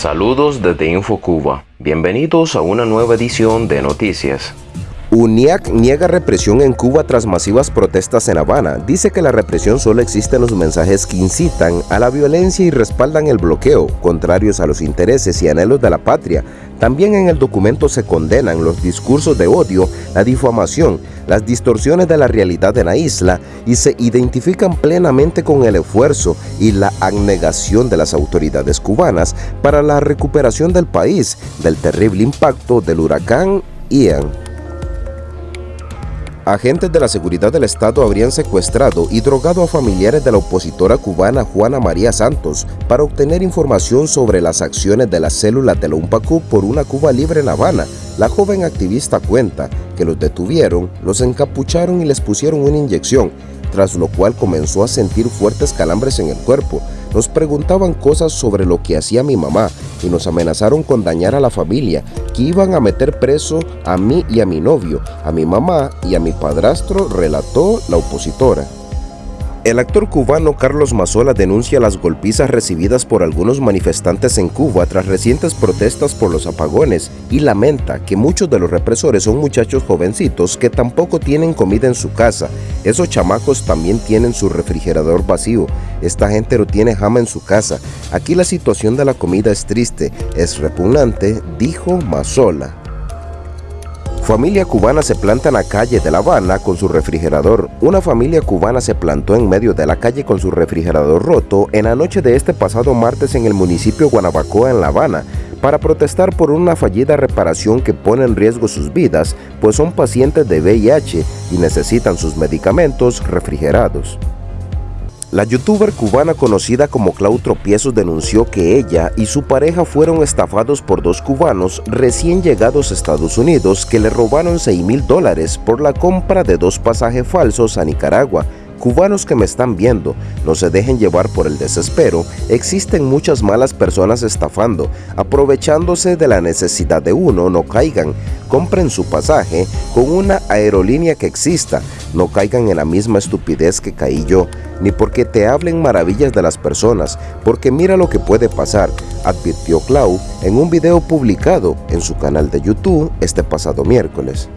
Saludos desde InfoCuba. Bienvenidos a una nueva edición de Noticias. UNIAC niega represión en Cuba tras masivas protestas en Habana. Dice que la represión solo existe en los mensajes que incitan a la violencia y respaldan el bloqueo, contrarios a los intereses y anhelos de la patria. También en el documento se condenan los discursos de odio, la difamación, las distorsiones de la realidad de la isla y se identifican plenamente con el esfuerzo y la abnegación de las autoridades cubanas para la recuperación del país del terrible impacto del huracán Ian. Agentes de la seguridad del Estado habrían secuestrado y drogado a familiares de la opositora cubana Juana María Santos para obtener información sobre las acciones de las células de la UMPACU por una Cuba libre en La Habana. La joven activista cuenta que los detuvieron, los encapucharon y les pusieron una inyección, tras lo cual comenzó a sentir fuertes calambres en el cuerpo. Nos preguntaban cosas sobre lo que hacía mi mamá y nos amenazaron con dañar a la familia, que iban a meter preso a mí y a mi novio, a mi mamá y a mi padrastro, relató la opositora. El actor cubano Carlos Mazola denuncia las golpizas recibidas por algunos manifestantes en Cuba tras recientes protestas por los apagones y lamenta que muchos de los represores son muchachos jovencitos que tampoco tienen comida en su casa. Esos chamacos también tienen su refrigerador vacío. Esta gente no tiene jama en su casa. Aquí la situación de la comida es triste, es repugnante, dijo Mazola. Familia cubana se planta en la calle de La Habana con su refrigerador. Una familia cubana se plantó en medio de la calle con su refrigerador roto en la noche de este pasado martes en el municipio Guanabacoa en La Habana para protestar por una fallida reparación que pone en riesgo sus vidas, pues son pacientes de VIH y necesitan sus medicamentos refrigerados. La youtuber cubana conocida como Clau Tropiezos denunció que ella y su pareja fueron estafados por dos cubanos recién llegados a Estados Unidos que le robaron 6 mil dólares por la compra de dos pasajes falsos a Nicaragua. Cubanos que me están viendo, no se dejen llevar por el desespero, existen muchas malas personas estafando, aprovechándose de la necesidad de uno, no caigan, compren su pasaje con una aerolínea que exista, no caigan en la misma estupidez que caí yo, ni porque te hablen maravillas de las personas, porque mira lo que puede pasar, advirtió Clau en un video publicado en su canal de YouTube este pasado miércoles.